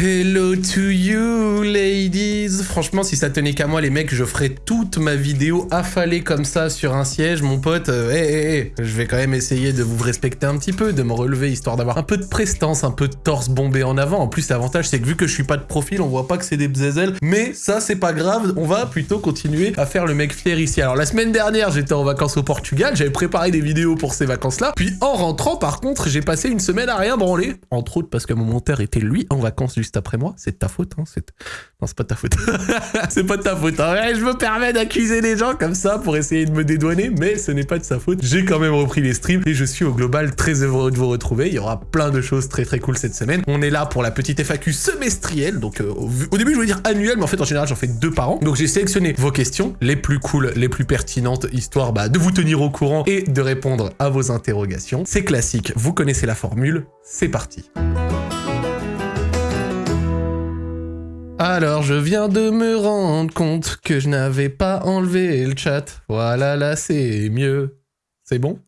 Hello to you, ladies Franchement, si ça tenait qu'à moi, les mecs, je ferais toute ma vidéo affalée comme ça sur un siège, mon pote. Hé, hé, hé, je vais quand même essayer de vous respecter un petit peu, de me relever, histoire d'avoir un peu de prestance, un peu de torse bombé en avant. En plus, l'avantage, c'est que vu que je suis pas de profil, on voit pas que c'est des bzézels. Mais ça, c'est pas grave, on va plutôt continuer à faire le mec fier ici. Alors, la semaine dernière, j'étais en vacances au Portugal, j'avais préparé des vidéos pour ces vacances-là. Puis, en rentrant, par contre, j'ai passé une semaine à rien branler. Entre autres, parce que mon monteur était, lui, en vacances après moi. C'est de ta faute, hein. C'est... Non, c'est pas de ta faute. c'est pas de ta faute. Hein. je me permets d'accuser les gens comme ça pour essayer de me dédouaner, mais ce n'est pas de sa faute. J'ai quand même repris les streams et je suis au global très heureux de vous retrouver. Il y aura plein de choses très très cool cette semaine. On est là pour la petite FAQ semestrielle. Donc, euh, au début, je voulais dire annuelle, mais en fait, en général, j'en fais deux par an. Donc, j'ai sélectionné vos questions, les plus cool, les plus pertinentes, histoire bah, de vous tenir au courant et de répondre à vos interrogations. C'est classique, vous connaissez la formule. C'est parti. Alors je viens de me rendre compte que je n'avais pas enlevé le chat. Voilà, là c'est mieux. C'est bon?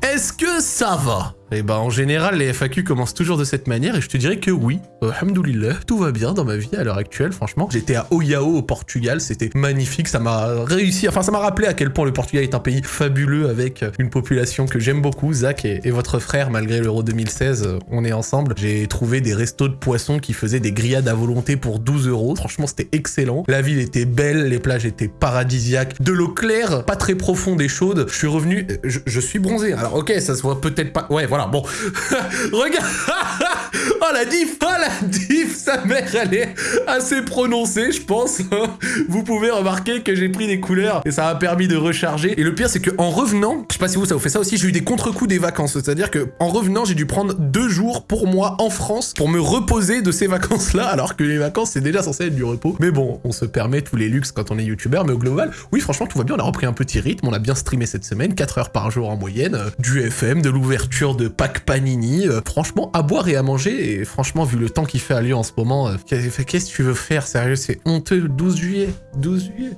Est-ce que ça va? Eh ben, en général, les FAQ commencent toujours de cette manière, et je te dirais que oui, alhamdoulilah, tout va bien dans ma vie à l'heure actuelle, franchement. J'étais à Oyao, au Portugal, c'était magnifique, ça m'a réussi, enfin, ça m'a rappelé à quel point le Portugal est un pays fabuleux, avec une population que j'aime beaucoup, Zach et, votre frère, malgré l'Euro 2016, on est ensemble. J'ai trouvé des restos de poissons qui faisaient des grillades à volonté pour 12 euros, franchement, c'était excellent. La ville était belle, les plages étaient paradisiaques, de l'eau claire, pas très profonde et chaude. Je suis revenu, je, je suis bronzé, alors ok, ça se voit peut-être pas, ouais, voilà, bon. Regarde Oh la diff Oh la diff Sa mère, elle est assez prononcée, je pense. vous pouvez remarquer que j'ai pris des couleurs et ça m'a permis de recharger. Et le pire, c'est que en revenant, je sais pas si vous, ça vous fait ça aussi, j'ai eu des contre-coups des vacances. C'est-à-dire que en revenant, j'ai dû prendre deux jours pour moi en France pour me reposer de ces vacances-là, alors que les vacances, c'est déjà censé être du repos. Mais bon, on se permet tous les luxes quand on est youtubeur, mais au global, oui, franchement, tout va bien. On a repris un petit rythme, on a bien streamé cette semaine, 4 heures par jour en moyenne, du FM, de l'ouverture de Pack Panini. Euh, franchement, à boire et à manger. Et franchement, vu le temps qu'il fait à Lyon en ce moment, euh, qu'est-ce que tu veux faire Sérieux, c'est honteux. 12 juillet. 12 juillet.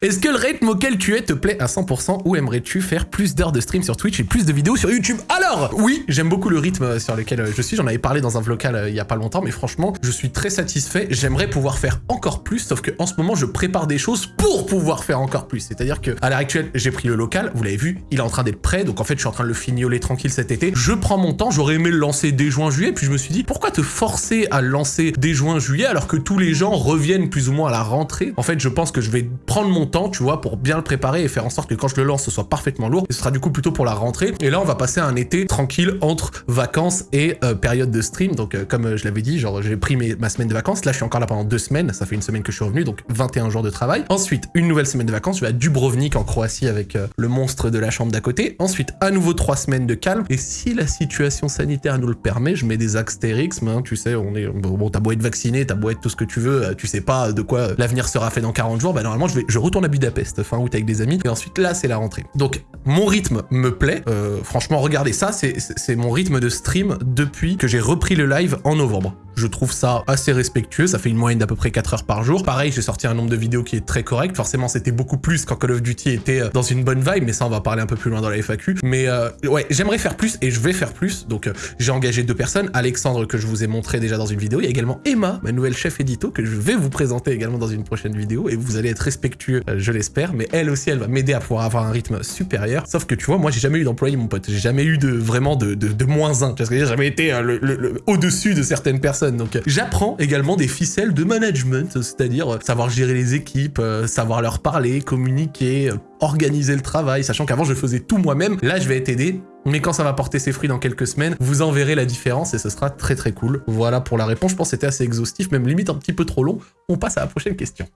Est-ce que le rythme auquel tu es te plaît à 100% ou aimerais-tu faire plus d'heures de stream sur Twitch et plus de vidéos sur YouTube? Alors, oui, j'aime beaucoup le rythme sur lequel je suis, j'en avais parlé dans un vlog il y a pas longtemps, mais franchement, je suis très satisfait, j'aimerais pouvoir faire encore plus, sauf que en ce moment, je prépare des choses pour pouvoir faire encore plus. C'est-à-dire que à l'heure actuelle, j'ai pris le local, vous l'avez vu, il est en train d'être prêt, donc en fait, je suis en train de le fignoler tranquille cet été. Je prends mon temps, j'aurais aimé le lancer dès juin-juillet, puis je me suis dit, pourquoi te forcer à le lancer dès juin-juillet alors que tous les gens reviennent plus ou moins à la rentrée? En fait, je pense que je vais prendre mon temps, tu vois, pour bien le préparer et faire en sorte que quand je le lance, ce soit parfaitement lourd. Ce sera du coup plutôt pour la rentrée. Et là, on va passer un été tranquille entre vacances et euh, période de stream. Donc, euh, comme euh, je l'avais dit, genre, j'ai pris mes, ma semaine de vacances. Là, je suis encore là pendant deux semaines. Ça fait une semaine que je suis revenu, donc 21 jours de travail. Ensuite, une nouvelle semaine de vacances. Je vais à Dubrovnik en Croatie avec le monstre de la chambre d'à côté. Ensuite, à nouveau trois semaines de calme. Et si la situation sanitaire nous le permet, je mets des Astérix. Hein, tu sais, on est bon, t'as beau être vacciné, t'as beau être tout ce que tu veux, tu sais pas de quoi l'avenir sera fait dans 40 jours. Bah normalement, je vais, je retourne à Budapest fin août avec des amis. Et ensuite, là, c'est la rentrée. Donc, mon rythme me plaît. Euh, franchement, regardez ça, c'est mon rythme de stream depuis que j'ai repris le live en novembre. Je trouve ça assez respectueux, ça fait une moyenne d'à peu près 4 heures par jour. Pareil, j'ai sorti un nombre de vidéos qui est très correct. Forcément, c'était beaucoup plus quand Call of Duty était euh, dans une bonne vibe, mais ça, on va parler un peu plus loin dans la FAQ. Mais euh, ouais, j'aimerais faire plus et je vais faire plus. Donc, j'ai engagé deux personnes. Alexandre, que je vous ai montré déjà dans une vidéo. Il y a également Emma, ma nouvelle chef édito, que je vais vous présenter également dans une prochaine vidéo. Et vous allez être respectueux, je l'espère. Mais elle aussi, elle va m'aider à pouvoir avoir un rythme supérieur. Sauf que tu vois, moi, j'ai jamais eu d'employé, mon pote. J'ai jamais eu de vraiment de, moins un. J'ai jamais été le, au-dessus de certaines personnes. Donc, j'apprends également des ficelles de management, c'est-à-dire euh, savoir gérer les équipes, euh, savoir leur parler, communiquer, euh, organiser le travail, sachant qu'avant je faisais tout moi-même. Là, je vais être aidé mais quand ça va porter ses fruits dans quelques semaines, vous en verrez la différence et ce sera très très cool. Voilà pour la réponse, je pense que c'était assez exhaustif, même limite un petit peu trop long. On passe à la prochaine question.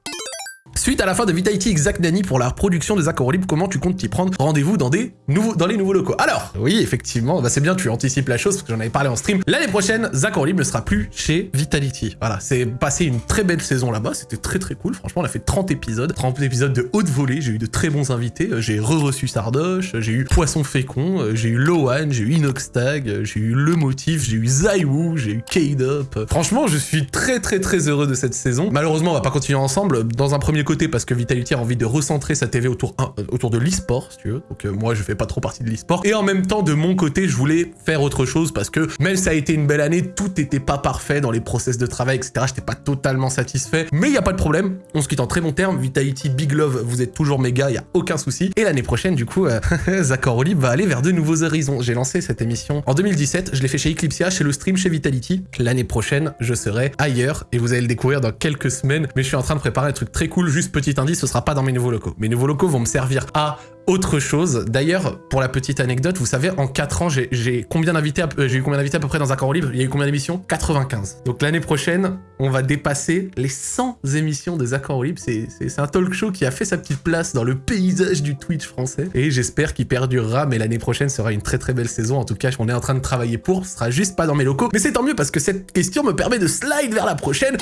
Suite à la fin de Vitality Exact Nani pour la production des accords libres, comment tu comptes t'y prendre Rendez-vous dans des nouveaux, dans les nouveaux locaux? Alors, oui, effectivement, bah c'est bien, tu anticipes la chose parce que j'en avais parlé en stream. L'année prochaine, Zach ne sera plus chez Vitality. Voilà, c'est passé une très belle saison là-bas, c'était très très cool. Franchement, on a fait 30 épisodes, 30 épisodes de haute volée, j'ai eu de très bons invités. J'ai re-reçu Sardoche, j'ai eu Poisson Fécond, j'ai eu Loan, j'ai eu Inoxtag, j'ai eu Le Motif, j'ai eu Zaiwu, j'ai eu K-Up. Franchement, je suis très très très heureux de cette saison. Malheureusement, on va pas continuer ensemble. Dans un premier côté parce que Vitality a envie de recentrer sa TV autour, euh, autour de l'e-sport, si tu veux. Donc euh, moi, je fais pas trop partie de l'e-sport. Et en même temps, de mon côté, je voulais faire autre chose parce que même ça a été une belle année, tout n'était pas parfait dans les process de travail, etc. J'étais pas totalement satisfait. Mais il y a pas de problème. On se quitte en très bon terme. Vitality, Big Love, vous êtes toujours méga, il y a aucun souci. Et l'année prochaine, du coup, euh, Olib va aller vers de nouveaux horizons. J'ai lancé cette émission en 2017. Je l'ai fait chez Eclipsia, chez le stream, chez Vitality. L'année prochaine, je serai ailleurs et vous allez le découvrir dans quelques semaines. Mais je suis en train de préparer un truc très cool. Juste petit indice, ce sera pas dans mes nouveaux locaux. Mes nouveaux locaux vont me servir à autre chose. D'ailleurs, pour la petite anecdote, vous savez, en 4 ans, j'ai combien d'invités euh, J'ai eu combien d'invités à peu près dans un corps libre? Il y a eu combien d'émissions? 95. Donc l'année prochaine, on va dépasser les 100 émissions des accords libres. C'est un talk show qui a fait sa petite place dans le paysage du Twitch français. Et j'espère qu'il perdurera, mais l'année prochaine sera une très très belle saison. En tout cas, on est en train de travailler pour. Ce sera juste pas dans mes locaux. Mais c'est tant mieux parce que cette question me permet de slide vers la prochaine.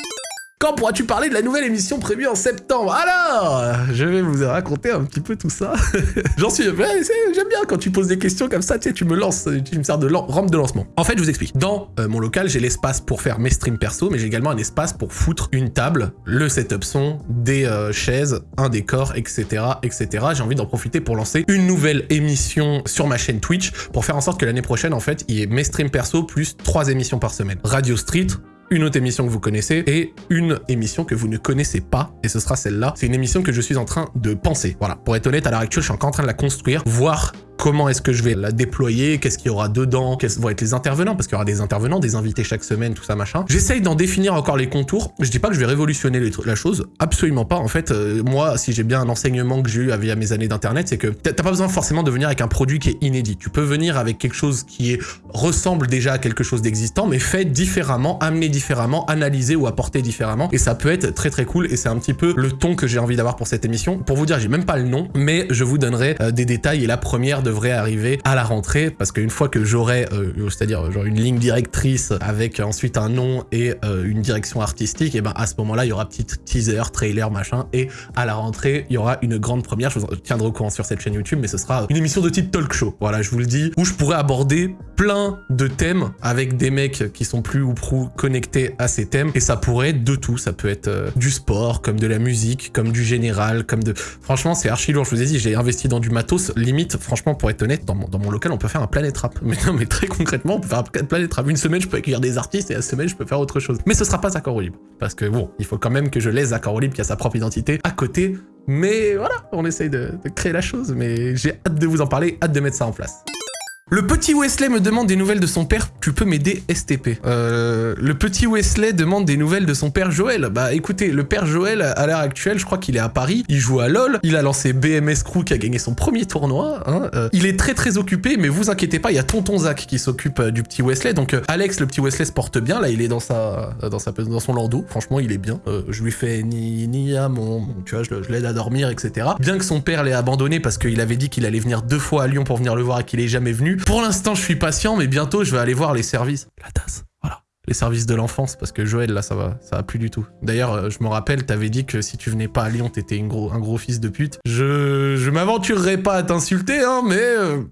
Quand pourras-tu parler de la nouvelle émission prévue en septembre? Alors, je vais vous raconter un petit peu tout ça. J'en suis... J'aime bien quand tu poses des questions comme ça, tu sais, tu me lances, tu me sers de rampe de lancement. En fait, je vous explique. Dans euh, mon local, j'ai l'espace pour faire mes streams perso, mais j'ai également un espace pour foutre une table, le setup son, des euh, chaises, un décor, etc., etc. J'ai envie d'en profiter pour lancer une nouvelle émission sur ma chaîne Twitch pour faire en sorte que l'année prochaine, en fait, il y ait mes streams perso plus trois émissions par semaine. Radio Street, une autre émission que vous connaissez et une émission que vous ne connaissez pas, et ce sera celle-là. C'est une émission que je suis en train de penser. Voilà, pour être honnête, à l'heure actuelle, je suis encore en train de la construire, voir comment est-ce que je vais la déployer, qu'est-ce qu'il y aura dedans, quels vont être les intervenants, parce qu'il y aura des intervenants, des invités chaque semaine, tout ça machin. J'essaye d'en définir encore les contours. Je dis pas que je vais révolutionner la chose, absolument pas. En fait, euh, moi, si j'ai bien un enseignement que j'ai eu via mes années d'internet, c'est que t'as pas besoin forcément de venir avec un produit qui est inédit. Tu peux venir avec quelque chose qui est, ressemble déjà à quelque chose d'existant, mais fait différemment, amené différemment, analysé ou apporté différemment. Et ça peut être très très cool, et c'est un petit peu le ton que j'ai envie d'avoir pour cette émission. Pour vous dire, j'ai même pas le nom, mais je vous donnerai euh, des détails, et la première de devrait arriver à la rentrée parce qu'une fois que j'aurai, euh, c'est-à-dire genre une ligne directrice avec ensuite un nom et euh, une direction artistique, et ben à ce moment-là, il y aura petit teaser, trailer, machin, et à la rentrée, il y aura une grande première. Je vous tiendrai au courant sur cette chaîne YouTube, mais ce sera une émission de type talk show. Voilà, je vous le dis, où je pourrais aborder plein de thèmes avec des mecs qui sont plus ou prou connectés à ces thèmes, et ça pourrait être de tout. Ça peut être euh, du sport, comme de la musique, comme du général, comme de... Franchement, c'est archi lourd. Je vous ai dit, j'ai investi dans du matos. Limite, franchement, pour être honnête, dans mon, local, on peut faire un Planet Rap. Mais non, mais très concrètement, on peut faire un Planet Rap. Une semaine, je peux accueillir des artistes et la semaine, je peux faire autre chose. Mais ce sera pas Zaccord libre. Parce que bon, il faut quand même que je laisse Zaccord libre qui a sa propre identité à côté. Mais voilà, on essaye de créer la chose. Mais j'ai hâte de vous en parler, hâte de mettre ça en place. Le petit Wesley me demande des nouvelles de son père, tu peux m'aider STP. Euh, le petit Wesley demande des nouvelles de son père Joël. Bah écoutez, le père Joël, à l'heure actuelle, je crois qu'il est à Paris, il joue à LoL, il a lancé BMS Crew qui a gagné son premier tournoi. Hein. Euh, il est très très occupé, mais vous inquiétez pas, il y a Tonton Zach qui s'occupe euh, du petit Wesley. Donc Alex, le petit Wesley se porte bien, là il est dans sa dans, sa, dans son landau, franchement il est bien. je lui fais ni, ni à mon, tu vois, je, je l'aide à dormir, etc. Bien que son père l'ait abandonné parce qu'il avait dit qu'il allait venir deux fois à Lyon pour venir le voir et qu'il est jamais venu, pour l'instant, je suis patient, mais bientôt, je vais aller voir les services. La tasse, voilà. Les services de l'enfance, parce que Joël, là, ça va, ça va plus du tout. D'ailleurs, euh, je me rappelle, t'avais dit que si tu venais pas à Lyon, t'étais gros, un gros fils de pute. Je, je m'aventurerai pas à t'insulter, hein, mais... Euh,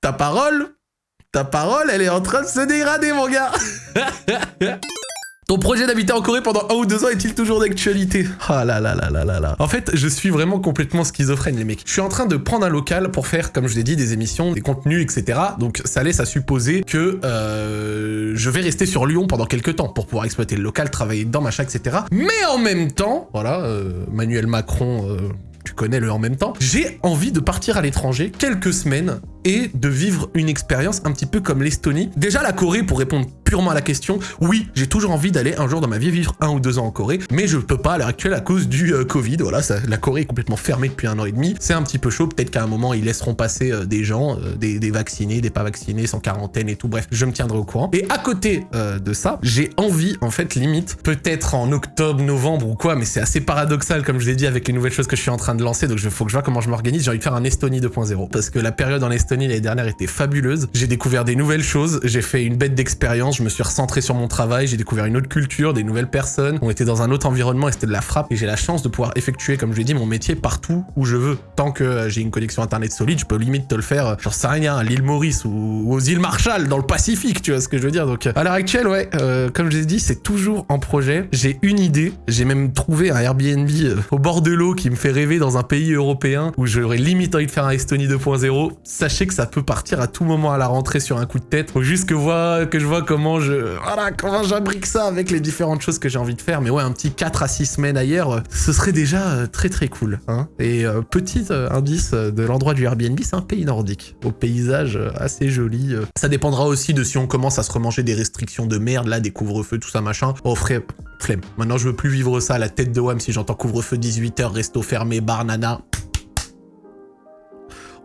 ta parole, ta parole, elle est en train de se dégrader, mon gars Ton projet d'habiter en Corée pendant un ou deux ans est-il toujours d'actualité? Ah là là là là là là. En fait, je suis vraiment complètement schizophrène, les mecs. Je suis en train de prendre un local pour faire, comme je l'ai dit, des émissions, des contenus, etc. Donc ça laisse à supposer que euh, je vais rester sur Lyon pendant quelques temps pour pouvoir exploiter le local, travailler dedans, machin, etc. Mais en même temps, voilà, euh, Manuel Macron... Euh, tu connais le en même temps, j'ai envie de partir à l'étranger quelques semaines et de vivre une expérience un petit peu comme l'Estonie. Déjà la Corée, pour répondre purement à la question, oui, j'ai toujours envie d'aller un jour dans ma vie vivre un ou deux ans en Corée, mais je peux pas à l'heure actuelle à cause du euh, Covid. Voilà, la Corée est complètement fermée depuis un an et demi. C'est un petit peu chaud. Peut-être qu'à un moment, ils laisseront passer euh, des gens, euh, des, vaccinés, des pas vaccinés, sans quarantaine et tout. Bref, je me tiendrai au courant. Et à côté de ça, j'ai envie, en fait, limite, peut-être en octobre, novembre ou quoi, mais c'est assez paradoxal, comme je l'ai dit, avec les nouvelles choses que je suis en train de lancer. Donc, il faut que je vois comment je m'organise. J'ai envie de faire un Estonie 2.0 parce que la période en Estonie l'année dernière était fabuleuse. J'ai découvert des nouvelles choses. J'ai fait une bête d'expérience je me suis recentré sur mon travail, j'ai découvert une autre culture, des nouvelles personnes, on était dans un autre environnement et c'était de la frappe. Et j'ai la chance de pouvoir effectuer, comme je l'ai dit, mon métier partout où je veux. Tant que euh, j'ai une connexion internet solide, je peux limite te le faire, euh, j'en sais rien, à l'île Maurice ou, aux îles Marshall, dans le Pacifique, tu vois ce que je veux dire. Donc à l'heure actuelle, ouais, comme je l'ai dit, c'est toujours en projet. J'ai une idée, j'ai même trouvé un Airbnb au bord de l'eau qui me fait rêver dans un pays européen où j'aurais limite envie de faire un Estonie 2.0. Sachez que ça peut partir à tout moment à la rentrée sur un coup de tête. Faut juste que je vois comment je... Comment j'imbrique ça avec les différentes choses que j'ai envie de faire. Mais ouais, un petit 4 à 6 semaines ailleurs, ce serait déjà euh, très très cool. Hein. Et euh, petit euh, indice de l'endroit du Airbnb, c'est un pays nordique, au paysage assez joli. Ça dépendra aussi de si on commence à se remanger des restrictions de merde, là, des couvre-feux, tout ça machin. Oh, frère, flemme. Maintenant, je veux plus vivre ça à la tête de WAM si j'entends couvre-feu 18h, resto fermé, bar nana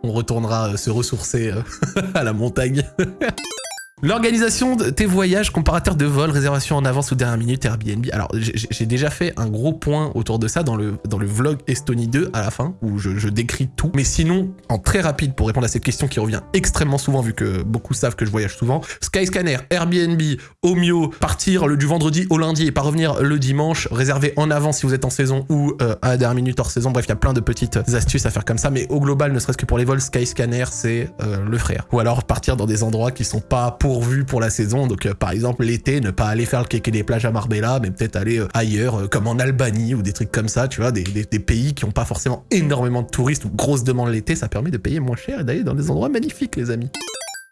on retournera se ressourcer à la montagne. L'organisation de tes voyages, comparateur de vol, réservation en avance ou dernière minute, Airbnb. Alors, j'ai déjà fait un gros point autour de ça dans le, dans le vlog Estonie 2 à la fin, où je, décris tout. Mais sinon, en très rapide, pour répondre à cette question qui revient extrêmement souvent, vu que beaucoup savent que je voyage souvent, Skyscanner, Airbnb, Omio, partir le, du vendredi au lundi et pas revenir le dimanche, réserver en avance si vous êtes en saison ou euh, à dernière minute hors saison. Bref, il y a plein de petites astuces à faire comme ça, mais au global, ne serait-ce que pour les vols, Skyscanner, c'est euh, le frère. Ou alors partir dans des endroits qui sont pas pour pourvu pour la saison. Donc euh, par exemple l'été, ne pas aller faire le kéké des plages à Marbella, mais peut-être aller euh, ailleurs, euh, comme en Albanie ou des trucs comme ça, tu vois, des, pays qui n'ont pas forcément énormément de touristes ou grosse demande l'été, ça permet de payer moins cher et d'aller dans des endroits magnifiques les amis.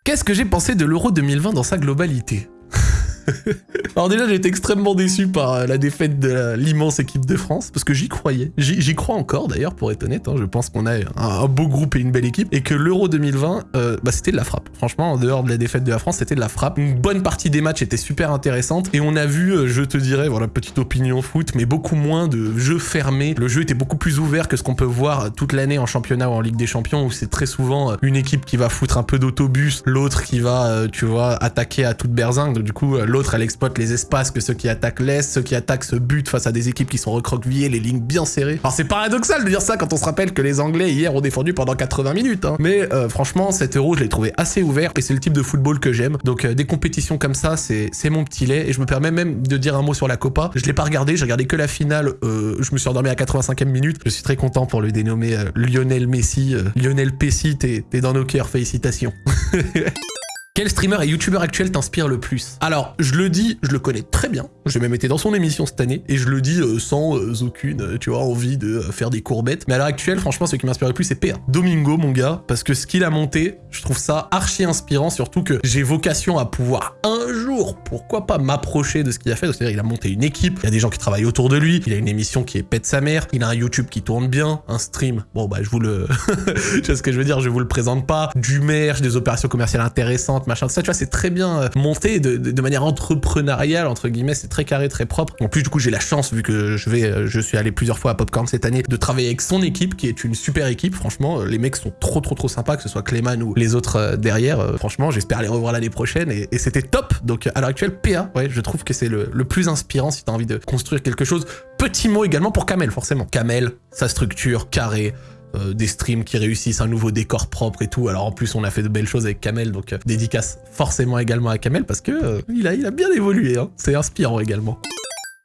Qu'est-ce que j'ai pensé de l'Euro 2020 dans sa globalité? Alors déjà, j'ai été extrêmement déçu par euh, la défaite de l'immense équipe de France, parce que j'y croyais. J'y crois encore d'ailleurs, pour être honnête. Hein. Je pense qu'on a un, beau groupe et une belle équipe, et que l'Euro 2020, euh, bah, c'était de la frappe. Franchement, en dehors de la défaite de la France, c'était de la frappe. Une bonne partie des matchs était super intéressante, et on a vu, euh, je te dirais, voilà, petite opinion foot, mais beaucoup moins de jeux fermés. Le jeu était beaucoup plus ouvert que ce qu'on peut voir toute l'année en championnat ou en Ligue des Champions, où c'est très souvent une équipe qui va foutre un peu d'autobus, l'autre qui va, tu vois, attaquer à toute berzingue. Du coup, elle exploite les espaces que ceux qui attaquent laissent, ceux qui attaquent se butent face à des équipes qui sont recroquevillées, les lignes bien serrées. Alors c'est paradoxal de dire ça quand on se rappelle que les Anglais hier ont défendu pendant 80 minutes, hein. Mais euh, franchement, cet euro, je l'ai trouvé assez ouvert et c'est le type de football que j'aime. Donc euh, des compétitions comme ça, c'est mon petit lait et je me permets même de dire un mot sur la Copa. Je l'ai pas regardé, j'ai regardé que la finale. Euh, je me suis endormi à 85e minute. Je suis très content pour le dénommer Lionel Messi. Lionel Pessi, t'es dans nos cœurs, félicitations. Quel streamer et youtubeur actuel t'inspire le plus Alors, je le dis, je le connais très bien. J'ai même été dans son émission cette année et je le dis euh, sans euh, aucune, euh, tu vois, envie de faire des courbettes. Mais à l'heure actuelle, franchement, ce qui m'inspire le plus, c'est PA. Domingo, mon gars, parce que ce qu'il a monté, je trouve ça archi inspirant, surtout que j'ai vocation à pouvoir un jour, pourquoi pas m'approcher de ce qu'il a fait. C'est-à-dire, il a monté une équipe, il y a des gens qui travaillent autour de lui, il a une émission qui est pète sa mère, il a un YouTube qui tourne bien, un stream. Bon, bah, je vous le, tu vois ce que je veux dire, je vous le présente pas. Du merch, des opérations commerciales intéressantes machin, ça, tu vois, c'est très bien euh, monté de, manière entrepreneuriale, entre guillemets, c'est très carré, très propre. En plus, du coup, j'ai la chance, vu que je vais, euh, je suis allé plusieurs fois à Popcorn cette année, de travailler avec son équipe, qui est une super équipe, franchement, euh, les mecs sont trop, trop, trop sympas, que ce soit Clayman ou les autres derrière, franchement, j'espère les revoir l'année prochaine, et, c'était top. Donc, à l'heure actuelle, PA, ouais, je trouve que c'est le, le plus inspirant si t'as envie de construire quelque chose. Petit mot également pour Kamel, forcément. Kamel, sa structure, carré, euh, des streams qui réussissent, un nouveau décor propre et tout. Alors en plus, on a fait de belles choses avec Kamel, donc euh, dédicace forcément également à Kamel parce que euh, il, a, bien évolué. Hein. C'est inspirant également.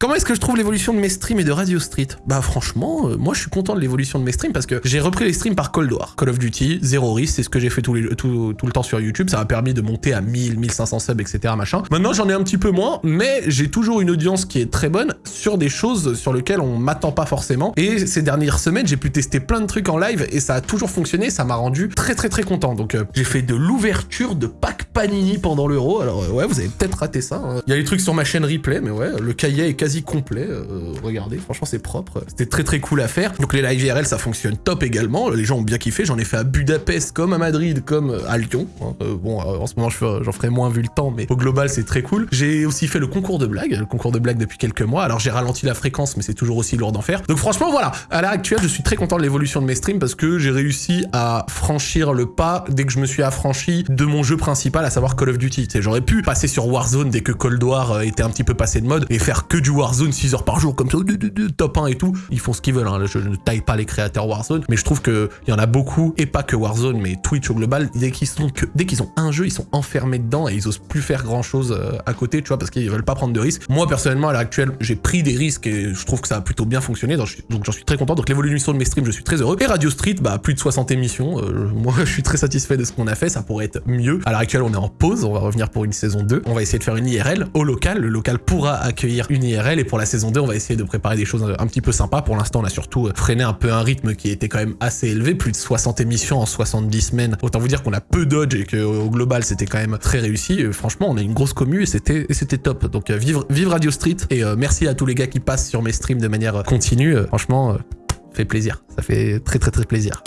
Comment est-ce que je trouve l'évolution de mes streams et de Radio Street? Bah franchement, euh, moi je suis content de l'évolution de mes streams parce que j'ai repris les streams par Cold War. Call of Duty, zéro risque, c'est ce que j'ai fait tout, tout, le temps sur YouTube, ça m'a permis de monter à 1000, 1500 subs, etc. machin. Maintenant j'en ai un petit peu moins, mais j'ai toujours une audience qui est très bonne sur des choses sur lesquelles on m'attend pas forcément. Et ces dernières semaines, j'ai pu tester plein de trucs en live et ça a toujours fonctionné, ça m'a rendu très très très content. Donc euh, j'ai fait de l'ouverture de pack Panini pendant l'euro, alors euh, ouais, vous avez peut-être raté ça. Hein. Il y a les trucs sur ma chaîne replay, mais ouais, le cahier est quasi complet. Euh, regardez, franchement, c'est propre. C'était très très cool à faire. Donc les live IRL, ça fonctionne top également. Les gens ont bien kiffé. J'en ai fait à Budapest, comme à Madrid, comme à Lyon. Hein. Euh, bon, euh, en ce moment, j'en ferai moins vu le temps, mais au global, c'est très cool. J'ai aussi fait le concours de blagues, le concours de blagues depuis quelques mois. Alors j'ai ralenti la fréquence, mais c'est toujours aussi lourd d'en faire. Donc franchement, voilà. À l'heure actuelle, je suis très content de l'évolution de mes streams parce que j'ai réussi à franchir le pas dès que je me suis affranchi de mon jeu principal, à savoir Call of Duty. J'aurais pu passer sur Warzone dès que Cold War était un petit peu passé de mode et faire que du Warzone 6 heures par jour comme ça, top 1 et tout. Ils font ce qu'ils veulent, hein. je ne taille pas les créateurs Warzone, mais je trouve qu'il y en a beaucoup, et pas que Warzone, mais Twitch au global, dès qu'ils sont que, dès qu'ils ont un jeu, ils sont enfermés dedans et ils osent plus faire grand chose euh, à côté, tu vois, parce qu'ils veulent pas prendre de risques. Moi, personnellement, à l'heure actuelle, j'ai pris des risques et je trouve que ça a plutôt bien fonctionné, donc j'en suis très content. Donc l'évolution de mes streams, je suis très heureux. Et Radio Street, bah, plus de 60 émissions. Euh, moi, je suis très satisfait de ce qu'on a fait, ça pourrait être mieux. À l'heure actuelle, on est en pause, on va revenir pour une saison 2. On va essayer de faire une IRL au local. Le local pourra accueillir une IRL et pour la saison 2, on va essayer de préparer des choses un petit peu sympas. Pour l'instant, on a surtout euh, freiné un peu un rythme qui était quand même assez élevé, plus de 60 émissions en 70 semaines. Autant vous dire qu'on a peu dodge et qu'au global, c'était quand même très réussi. franchement, on a une grosse commu et c'était top. Donc euh, vive, vive Radio Street et euh, merci à tous les gars qui passent sur mes streams de manière continue. franchement, fait plaisir. Ça fait très très très plaisir.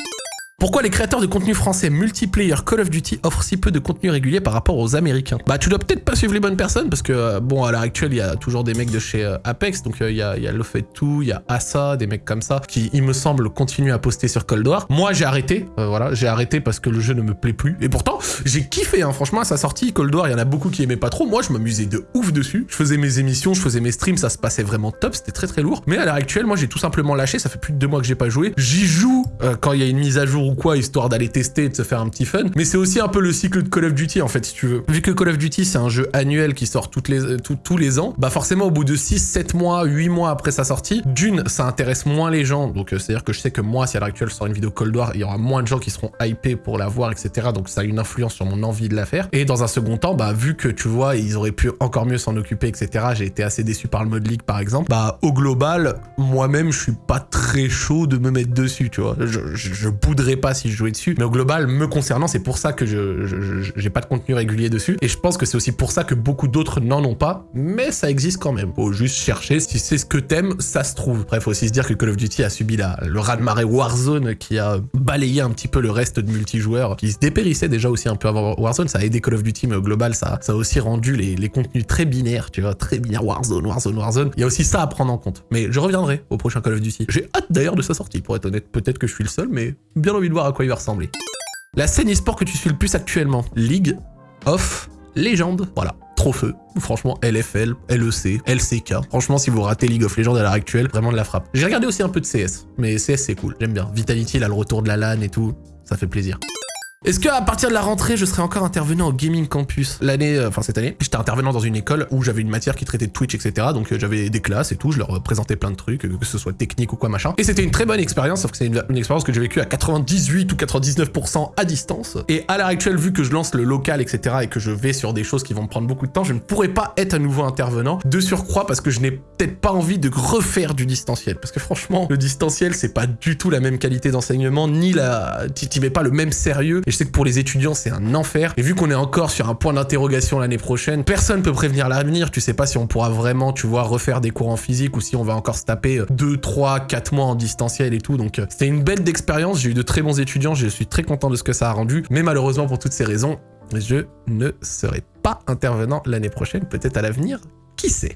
Pourquoi les créateurs de contenu français multiplayer Call of Duty offrent si peu de contenu régulier par rapport aux américains? Bah tu dois peut-être pas suivre les bonnes personnes parce que euh, bon à l'heure actuelle il y a toujours des mecs de chez euh, Apex donc euh, il y a, y a il y a Asa, des mecs comme ça qui il me semble continuent à poster sur Cold War. Moi j'ai arrêté, voilà, j'ai arrêté parce que le jeu ne me plaît plus. Et pourtant j'ai kiffé hein, franchement à sa sortie Cold War il y en a beaucoup qui aimaient pas trop, moi je m'amusais de ouf dessus, je faisais mes émissions, je faisais mes streams, ça se passait vraiment top, c'était très très lourd. Mais à l'heure actuelle moi j'ai tout simplement lâché, ça fait plus de deux mois que j'ai pas joué, j'y joue quand il y a une mise à jour ou quoi histoire d'aller tester et de se faire un petit fun. Mais c'est aussi un peu le cycle de Call of Duty en fait, si tu veux. Vu que Call of Duty c'est un jeu annuel qui sort toutes les, euh, tous les ans, bah forcément au bout de 6, 7 mois, 8 mois après sa sortie, d'une, ça intéresse moins les gens. Donc euh, c'est-à-dire que je sais que moi, si à l'heure actuelle je sors une vidéo Cold War, il y aura moins de gens qui seront hypés pour la voir, etc. Donc ça a une influence sur mon envie de la faire. Et dans un second temps, bah vu que tu vois, ils auraient pu encore mieux s'en occuper, etc. J'ai été assez déçu par le mode League par exemple. Bah au global, moi-même je suis pas très chaud de me mettre dessus, tu vois. Je, je, je bouderais pas si je jouais dessus. Mais au global, me concernant, c'est pour ça que je j'ai pas de contenu régulier dessus. Et je pense que c'est aussi pour ça que beaucoup d'autres n'en ont pas, mais ça existe quand même. Faut juste chercher, si c'est ce que t'aimes, ça se trouve. Bref, faut aussi se dire que Call of Duty a subi la, le raz-de-marée Warzone qui a balayé un petit peu le reste de multijoueurs qui se dépérissait déjà aussi un peu avant Warzone. Ça a aidé Call of Duty, mais au global, ça, ça a aussi rendu les, les contenus très binaires, tu vois, très binaires Warzone, Warzone, Warzone. Il y a aussi ça à prendre en compte. Mais je reviendrai au prochain Call of Duty. J'ai hâte d'ailleurs de sa sortie, pour être honnête. Peut-être que je suis le seul, mais bien envie de voir à quoi il va ressembler. La scène e-sport que tu suis le plus actuellement League of Legends. Voilà. Feu. Franchement, LFL, LEC, LCK. Franchement, si vous ratez League of Legends à l'heure actuelle, vraiment de la frappe. J'ai regardé aussi un peu de CS, mais CS c'est cool, j'aime bien. Vitality, là, le retour de la LAN et tout, ça fait plaisir. Est-ce qu'à partir de la rentrée, je serai encore intervenant au Gaming Campus L'année, euh, enfin cette année, j'étais intervenant dans une école où j'avais une matière qui traitait de Twitch, etc. Donc euh, j'avais des classes et tout, je leur présentais plein de trucs, que ce soit technique ou quoi machin. Et c'était une très bonne expérience, sauf que c'est une, expérience que j'ai vécue à 98 ou 99% à distance. Et à l'heure actuelle, vu que je lance le local, etc. et que je vais sur des choses qui vont me prendre beaucoup de temps, je ne pourrais pas être à nouveau intervenant. De surcroît, parce que je n'ai peut-être pas envie de refaire du distanciel. Parce que franchement, le distanciel, c'est pas du tout la même qualité d'enseignement, ni la... Tu mets pas le même sérieux. Je sais que pour les étudiants, c'est un enfer. Et vu qu'on est encore sur un point d'interrogation l'année prochaine, personne peut prévenir l'avenir. Tu sais pas si on pourra vraiment, tu vois, refaire des cours en physique ou si on va encore se taper 2, 3, 4 mois en distanciel et tout. Donc euh, c'était une belle d'expérience. J'ai eu de très bons étudiants. Je suis très content de ce que ça a rendu. Mais malheureusement, pour toutes ces raisons, je ne serai pas intervenant l'année prochaine. Peut-être à l'avenir. Qui sait?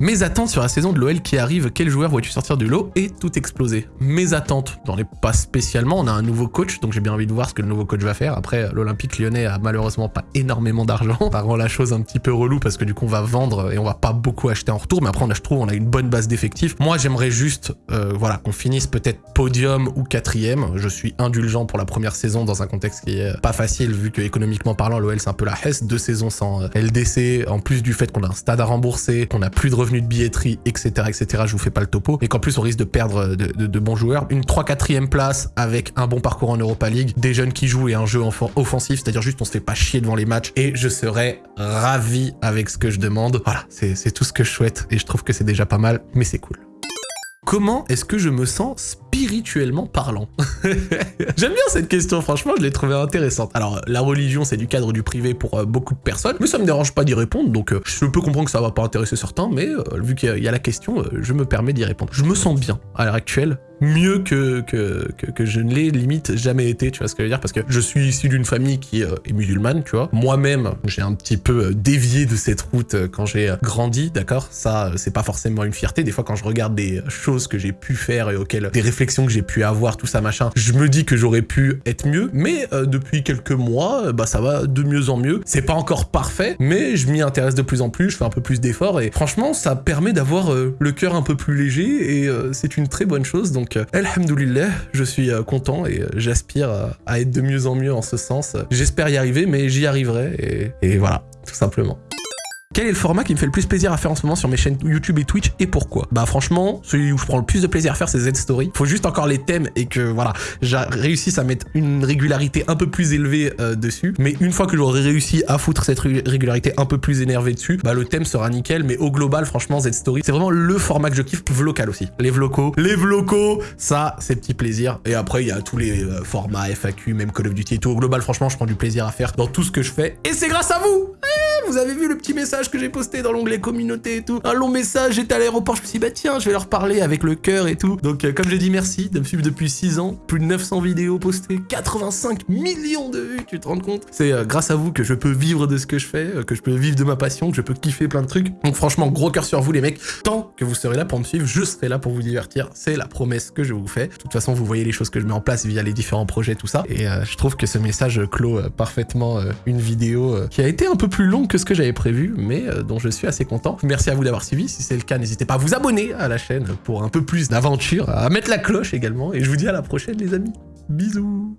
Mes attentes sur la saison de l'OL qui arrive, quel joueur vois-tu sortir du lot et tout exploser? Mes attentes, n'en ai pas spécialement, on a un nouveau coach, donc j'ai bien envie de voir ce que le nouveau coach va faire. Après, l'Olympique lyonnais a malheureusement pas énormément d'argent, ça rend la chose un petit peu relou parce que du coup on va vendre et on va pas beaucoup acheter en retour, mais après on a, je trouve on a une bonne base d'effectifs. Moi j'aimerais juste euh, voilà, qu'on finisse peut-être podium ou quatrième, je suis indulgent pour la première saison dans un contexte qui est pas facile vu que économiquement parlant l'OL c'est un peu la hesse, deux saisons sans euh, LDC, en plus du fait qu'on a un stade à rembourser, qu'on a plus de revenus de billetterie, etc., etc. Je vous fais pas le topo. Et qu'en plus, on risque de perdre de, bons joueurs. Une 3-4ème place avec un bon parcours en Europa League, des jeunes qui jouent et un jeu offensif, c'est-à-dire juste on se fait pas chier devant les matchs. Et je serais ravi avec ce que je demande. Voilà, c'est tout ce que je souhaite. Et je trouve que c'est déjà pas mal, mais c'est cool. Comment est-ce que je me sens spirituellement parlant J'aime bien cette question, franchement, je l'ai trouvée intéressante. Alors, la religion, c'est du cadre du privé pour euh, beaucoup de personnes, mais ça me dérange pas d'y répondre, donc euh, je peux comprendre que ça va pas intéresser certains, mais euh, vu qu'il y, a la question, je me permets d'y répondre. Je me sens bien à l'heure actuelle, mieux que, que, que, je ne l'ai limite jamais été, tu vois ce que je veux dire Parce que je suis issu d'une famille qui est musulmane, tu vois. Moi-même, j'ai un petit peu dévié de cette route quand j'ai grandi, d'accord? Ça, c'est pas forcément une fierté. Des fois, quand je regarde des choses que j'ai pu faire et auxquelles des réflexions que j'ai pu avoir, tout ça machin, je me dis que j'aurais pu être mieux. Mais euh, depuis quelques mois, bah ça va de mieux en mieux. C'est pas encore parfait, mais je m'y intéresse de plus en plus, je fais un peu plus d'efforts et franchement, ça permet d'avoir le cœur un peu plus léger et c'est une très bonne chose. Donc, alhamdoulilah, je suis content et j'aspire à être de mieux en mieux en ce sens. J'espère y arriver, mais j'y arriverai et voilà, tout simplement. Quel est le format qui me fait le plus plaisir à faire en ce moment sur mes chaînes YouTube et Twitch et pourquoi? Bah franchement, celui où je prends le plus de plaisir à faire c'est Z-Story. Faut juste encore les thèmes et que voilà, j'ai réussi à mettre une régularité un peu plus élevée euh, dessus. Mais une fois que j'aurai réussi à foutre cette régularité un peu plus énervée dessus, bah le thème sera nickel. Mais au global, franchement, Z-Story, c'est vraiment le format que je kiffe. Vlocal aussi. Les vlocos, les vlocos, ça c'est petit plaisir. Et après, il y a tous les euh, formats FAQ, même Call of Duty et tout. Au global, franchement, je prends du plaisir à faire dans tout ce que je fais. Et c'est grâce à vous eh, Vous avez vu le petit message que j'ai posté dans l'onglet communauté et tout. Un long message, j'étais à l'aéroport, je me suis dit, bah tiens, je vais leur parler avec le cœur et tout. Donc, euh, comme j'ai dit, merci de me suivre depuis 6 ans. Plus de 900 vidéos postées, 85 millions de vues, tu te rends compte? C'est euh, grâce à vous que je peux vivre de ce que je fais, euh, que je peux vivre de ma passion, que je peux kiffer plein de trucs. Donc, franchement, gros cœur sur vous, les mecs. Tant que vous serez là pour me suivre, je serai là pour vous divertir. C'est la promesse que je vous fais. De toute façon, vous voyez les choses que je mets en place via les différents projets, tout ça. Et je trouve que ce message clôt parfaitement une vidéo qui a été un peu plus longue que ce que j'avais prévu, mais dont je suis assez content. Merci à vous d'avoir suivi. Si c'est le cas, n'hésitez pas à vous abonner à la chaîne pour un peu plus d'aventure, à mettre la cloche également. Et je vous dis à la prochaine, les amis. Bisous